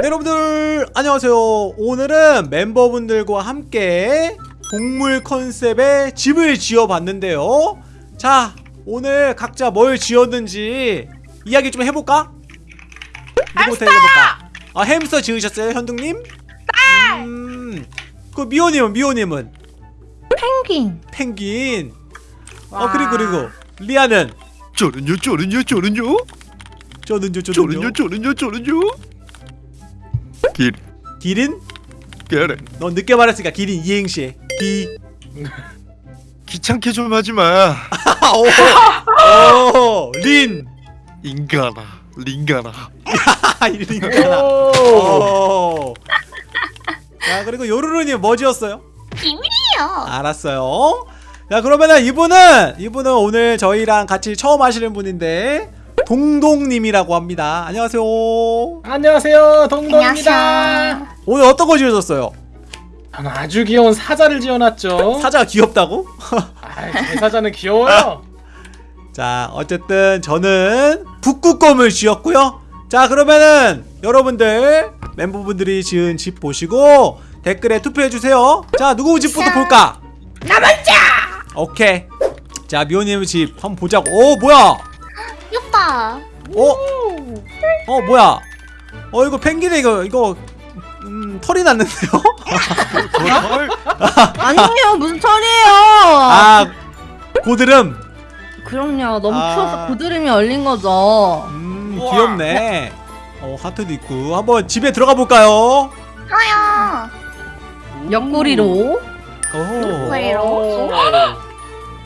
네, 여러분들 안녕하세요. 오늘은 멤버분들과 함께 동물 컨셉의 집을 지어봤는데요. 자 오늘 각자 뭘 지었는지 이야기 좀 해볼까? 누구부터 해볼까? 아 햄스터 지으셨어요 현둥님? 네! 음, 그 미호님은 미호님은? 펭귄. 펭귄. 어 그리고 그리고 리아는? 저는요 저는요? 저는요 저는요. 저는요 저는요 저는요 길 기린? 그래 넌 늦게 말했으니까 기린 이행시에 기 귀찮게 좀 하지마 오, 오, 린. 인간아 링가나. 오. 자, 그리고 요루루님 뭐 지었어요? 비밀이에요. 알았어요. 자, 그러면은 이분은 이분은 오늘 저희랑 같이 처음 하시는 분인데 동동님이라고 합니다. 안녕하세요. 안녕하세요 동동입니다 안녕하세요. 오늘 어떤 거 지으셨어요? 저는 아주 귀여운 사자를 지어놨죠 사자가 귀엽다고? 아, 제 사자는 귀여워요 자, 어쨌든 저는 북극곰을 지었고요. 자, 그러면은 여러분들 멤버분들이 지은 집 보시고 댓글에 투표해 주세요. 자, 누구 집부터 볼까? 나 먼저. 오케이. 자, 미호님 집 한번 보자고. 오, 뭐야? 귀엽다. 어? 어, 뭐야? 어, 이거 펭귄에 이거 이거 음, 털이 났는데요? 헐 아니에요 무슨 털이에요 아, 고드름. 그럼요 너무 아. 추워서 고드름이 얼린 거죠 음, 귀엽네. 어, 하트도 있고. 한번 집에 들어가 볼까요? 좋아요. 옆구리로 오. 그래요?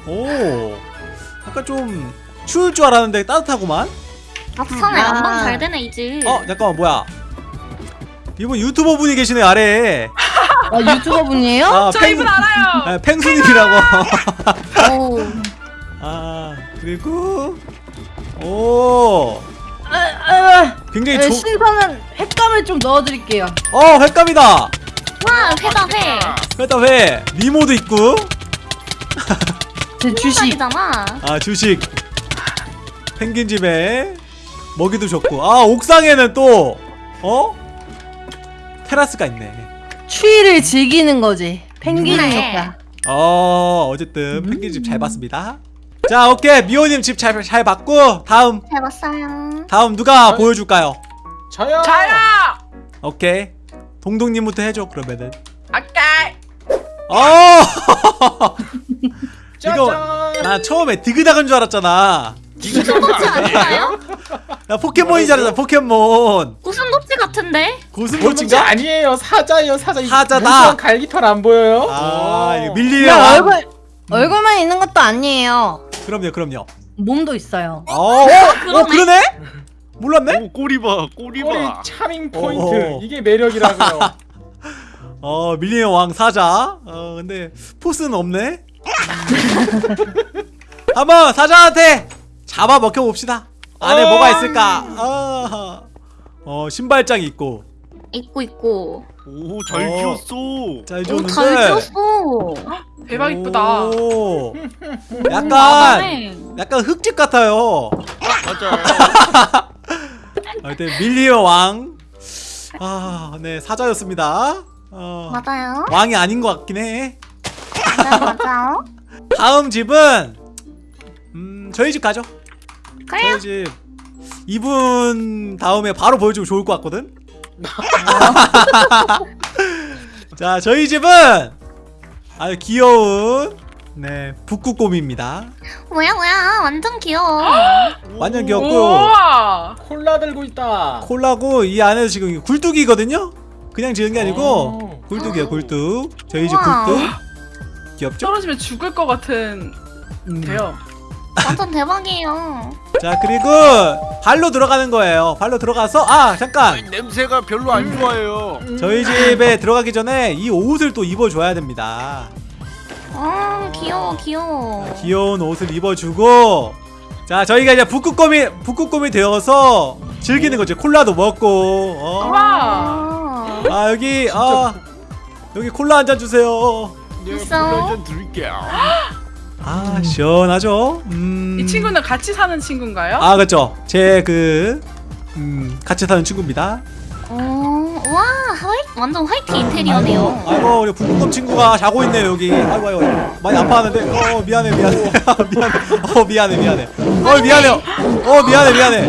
오. 약간 좀 추울 줄 알았는데 따뜻하구만. 막판에 아. 안방 잘 되네 이 집. 어, 잠깐만 뭐야? 이분 유튜버 분이 계시네 아래에. 아 유튜버 분이에요? 아, 저 이분 알아요. 아, 펭수님이라고. 오. 아, 그리고 오. 아, 아, 굉장히 네, 조. 신선한 횟감을 좀 넣어드릴게요 어, 횟감이다. 와 회다 회. 회다 회. 미모도 있고. 제 주식 주식이잖아. 아, 주식. 펭귄 집에 먹이도 좋고. 아, 옥상에는 또 어? 테라스가 있네. 추위를 즐기는 거지 펭귄이 네. 좋다 어 어쨌든 펭귄 집 잘 봤습니다 자 오케이 미호님 집 잘 잘 봤고 다음 잘 봤어요. 다음 누가 어이. 보여줄까요 저요 저요. 오케이 동동님부터 해줘 그러면은 아까 어 이거 나 처음에 디그닥은 줄 알았잖아 고슴도치 아닌가요? 줄 알았잖아 포켓몬. 고슴도치 같은데? 고슴도치 고슴도치인가 아니에요. 사자예요 사자. 이 사자다. 갈기털 안 보여요? 아 이거 오. 밀리의 그냥 왕 얼굴 얼굴만 있는 것도 아니에요. 그럼요 그럼요. 몸도 있어요. 어, 어, 어 그러네? 몰랐네? 오 꼬리 봐 꼬리 꼬리 봐 차밍 포인트. 어. 이게 매력이라고요. 어 밀리의 왕 사자. 어 근데 포스는 없네? 한번 사자한테 잡아 먹혀 봅시다 안에 어. 뭐가 있을까 아, 어 신발장이 있고 있고 있고. 오잘 어. 키웠어 잘 오, 줬는데 잘 지었어. 대박 이쁘다. 오, 약간 나네. 약간 흙집 같아요 맞아 하여튼 밀리의 왕 아, 네 사자였습니다 어, 맞아요. 왕이 아닌 것 같긴 해 맞아요 맞아요. 다음 집은 음 저희 집 가죠 그래요. 저희 집 이분 다음에 바로 보여주고 좋을 것 같거든 자 저희 집은 아주 귀여운 네 북극곰입니다 뭐야 뭐야 완전 귀여워. 완전 귀엽고 우와. 콜라 들고 있다 콜라고 이 안에서 지금 굴뚝이거든요 그냥 지은 게 아니고 오. 굴뚝이에요 굴뚝 저희 집 우와. 굴뚝 귀엽죠? 떨어지면 죽을 것 같은 음. 데요. 완전 대박이에요. 자 그리고 발로 들어가는 거예요 발로 들어가서 아 잠깐 냄새가 별로 안 좋아요 저희 집에 들어가기 전에 이 옷을 또 입어줘야 됩니다. 어 귀여워 귀여워. 귀여운 옷을 입어주고 자 저희가 이제 북극곰이 북극곰이 되어서 즐기는 거죠. 콜라도 먹고 어. 아, 아 여기 아 여기 콜라 한 잔 주세요. 네? 콜라 한 잔 드릴게요 아 시원하죠. 음. 이 친구는 같이 사는 친구인가요? 아 그렇죠. 제그 음, 같이 사는 친구입니다. 어, 와, 화이, 완전 화이트 인테리어네요. 아이고 우리 북극곰 친구가 자고 있네요 여기 아이고 아이고 많이 아파하는데 어 미안해 미안해 미안해 어 미안해 미안해 어 미안해 어 미안해 미안해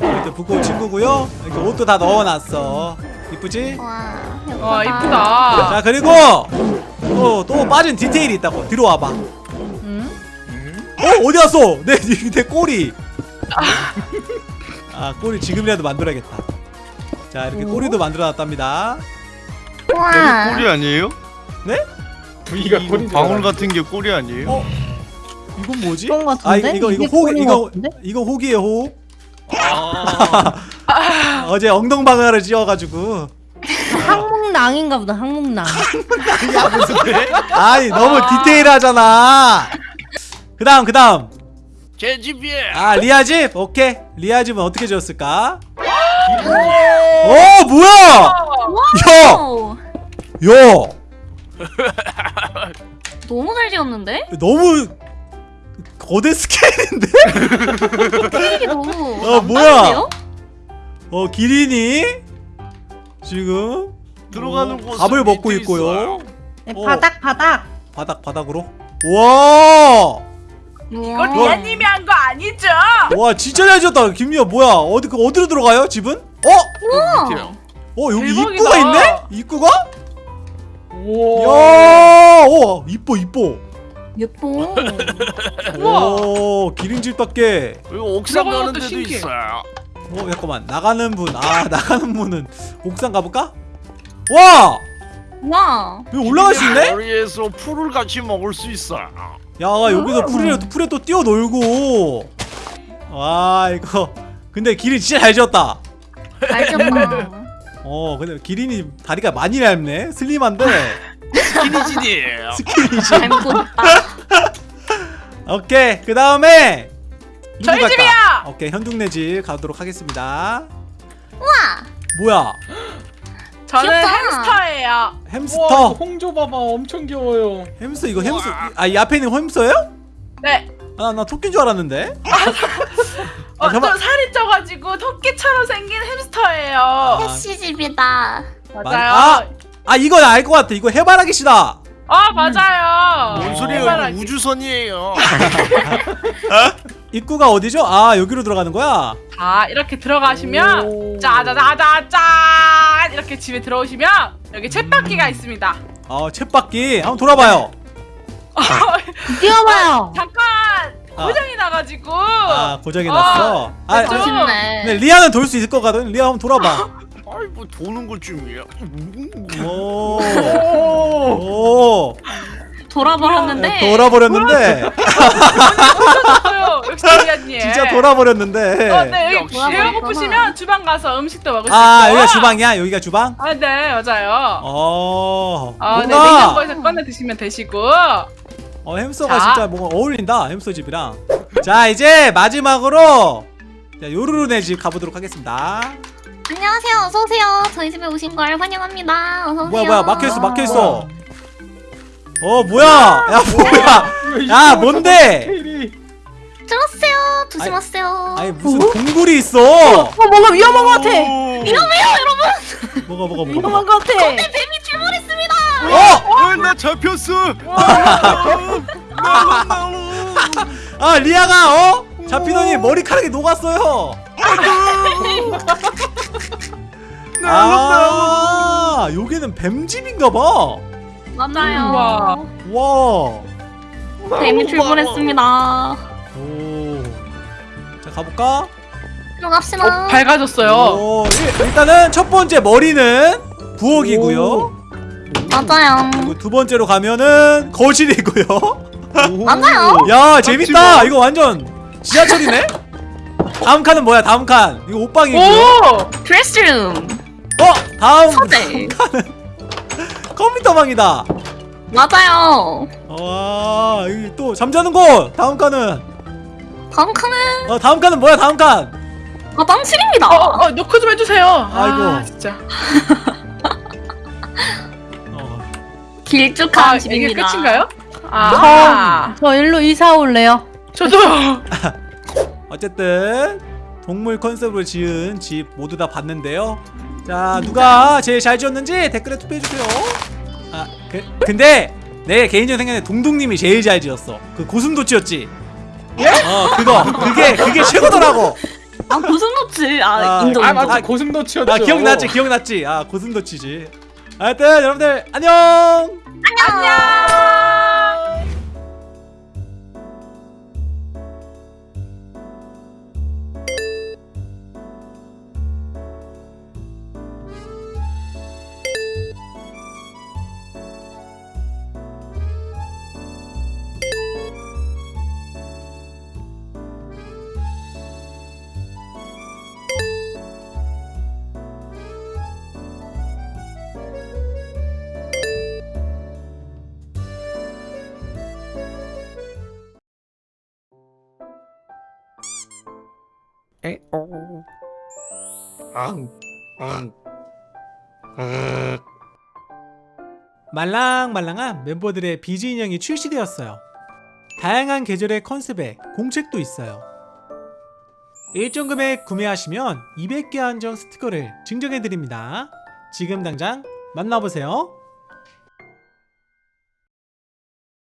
이렇게 북극곰 친구고요 이렇게 옷도 다 넣어놨어 이쁘지? 와, 예쁘다. 와 이쁘다. 자 그리고 또, 또 빠진 디테일이 있다고 뒤로 와봐 응? 어 어디 갔어 내, 내 꼬리 아 꼬리 지금이라도 만들어야겠다 자 이렇게 꼬리도 만들어놨답니다 와, 꼬리 아니에요? 네? 이거 꼬리 방울 같은 게 꼬리 아니에요? 어? 이건 뭐지? 그런 거아 같은데? 이거 이거 꼬리인 이거 것 같은데? 이거 혹이에요 혹 아, 어제 엉덩방아를 찧어가지고 항목낭인가 보다 항목낭. 야 무슨 데 아니 너무 디테일하잖아. 그 다음 그 다음. 제 집이에요. 아 리아 집? 오케이. 리아 집은 어떻게 지었을까? 어 뭐야? 오, 야! 너무 잘 지었는데? 너무 거대 스케일인데? 스케일이 너무 어, 뭐야? 어 기린이 지금 들어가는 어, 곳은 밥을 먹고 있고요. 네, 어. 바닥 바닥 바닥 바닥으로 와 이거 우와. 리아님이 한 거 아니죠? 와 진짜 잘 지었다 김미야 뭐야 어디 그 어디로 들어가요 집은? 어? 우와. 밑에요. 어 여기 대박이다. 입구가 있네? 입구가? 우와 야, 어 이뻐 이뻐. 예뻐. 우와. 오 기린집답게. 여기 옥상 들어가는 가는 것도 데도 신기해. 있어요. 어 잠깐만 나가는 분. 아 나가는 분은 옥상 가볼까? 와 와. 여기 올라갈 수 있네? 머리에서 풀을 같이 먹을 수 있어요. 야 여기서 풀에 풀에 또 뛰어 놀고. 와 이거 근데 기린 진짜 잘 지었다. 잘 지었다. 어 근데 기린이 다리가 많이 얇네. 슬림한데 스키니진이에요. 있다. 오케이 그 다음에 저희 집이야! 오케이 현둥네 집 가도록 하겠습니다. 우와. 뭐야 저는 귀엽다. 햄스터예요. 우와 햄스터 이거 홍조 봐봐 엄청 귀여워요 햄스터 이거 햄스터 아이 앞에 있는 햄스터예요? 네. 아나 토끼인 줄 알았는데 어, 아, 잠깐만. 좀 살이 쪄가지고 토끼처럼 생긴 햄스터예요. 아, 햄찌 집이다. 맞아요. 아! 아 이거 알것 같아 이거 해바라기씨다 아 맞아요. 뭔 소리예요? 해바라기. 우주선이에요. 입구가 어디죠? 아 여기로 들어가는 거야? 자 이렇게 들어가시면 오. 짜자자자짠 이렇게 집에 들어오시면 여기 챗바퀴가 있습니다. 아 챗바퀴 한번 돌아봐요 뛰어봐요 잠깐 아. 고장이 나가지고 아 고장이 났어 아 좀- 멋있네. 근데 리아는 돌 수 있을 것 같거든 리아 한번 돌아봐 아이 뭐 도는 것 쯤이야. 오, 오오 돌아버렸는데. 돌아버렸는데 있어요. 역시 리아님. 진짜 돌아버렸는데 어, 네 여기 역시. 배가 고프시면 주방 가서 음식도 먹을 수아 있고. 여기가 주방이야? 여기가 주방? 아, 네 맞아요. 어 아, 네 냉장고에서 꺼내 드시면 되시고. 어 햄스터가 자. 진짜 뭔가 어울린다 햄스터 집이랑 자 이제 마지막으로 자, 요루루네 집 가보도록 하겠습니다 안녕하세요. 어서 오세요. 저희 집에 오신 걸 환영합니다. 어서 오세요. 뭐야 뭐야 막혀 있어 막혀 있어 뭐야. 어 뭐야 야 뭐야 야 뭔데 들어오세요. 조심하세요. 아니 무슨 동굴이 있어 어 뭔가 위험한 것 같아 위험해요, 여러분. 뭐가 뭐가 뭐가 위험한 것 같아 뱀이 출몰했습니다. 어! 어, 나 잡혔어. 아 리아가 어? 잡히더니 머리카락이 녹았어요 아 여기는 뱀집인가봐 맞아요. 우와. 와 뱀이 출몰했습니다. 가볼까? 들어갑시다. 어, 밝아졌어요. 오, 일- 일단은 첫 번째 머리는 부엌이고요. 맞아요. 그리고 두 번째로 가면은 거실이고요. 맞아요. 야 재밌다. 이거 완전 지하철이네. 다음 칸은 뭐야? 다음 칸. 이거 옷방이고요. 오! 드레스룸. 어 다음 서재. 컴퓨터 방이다. 맞아요. 와 여기 또 잠자는 곳. 다음 칸은 다음 칸은 어 다음 칸은 뭐야? 다음 칸. 화장실입니다. 어, 어, 노크 좀 해주세요. 아이고. 아, 진짜. 어. 길쭉한 아, 이게 집입니다. 끝인가요? 아, 저 일로 이사 올래요 저도요. 어쨌든 동물 컨셉으로 지은 집 모두 다 봤는데요. 자 누가 제일 잘 지었는지 댓글에 투표해 주세요. 아 그, 근데 내 개인적인 생각에 동동님이 제일 잘 지었어. 그 고슴도치였지. 어 그거 그게 그게 최고더라고. 아 고슴도치 아, 아, 인정 아 맞아 아, 고슴도치였죠 아 기억났지 기억났지. 아 고슴도치지. 하여튼 여러분들 안녕. 말랑말랑한 멤버들의 비즈 인형이 출시되었어요. 다양한 계절의 컨셉에 공책도 있어요. 일정 금액 구매하시면 200개 한정 스티커를 증정해드립니다. 지금 당장 만나보세요.